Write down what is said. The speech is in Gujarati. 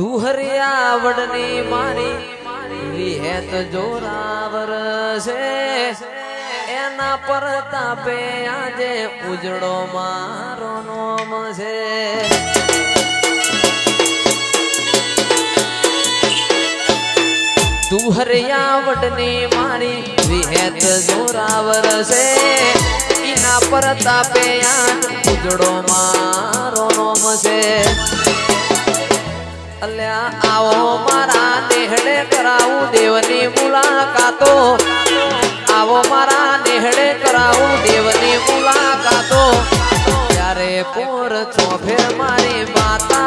દુહરિયા વડની મારી વિહેત જોરાવર છે. એના પર તાપે આજે ઉજળો મારો નોમ છે. દુહરિયા વડની મારી વિહેત જોરાવર છે. એના પર તાપે આજ ઉજળો મારો અલ્યા, આવો મારા નેહડે કરાવું દેવની મુલાકાતો. આવો મારા નેહડે કરાવું દેવની મુલાકાતો. ત્યારે પોર ચોફેર મારી વાતો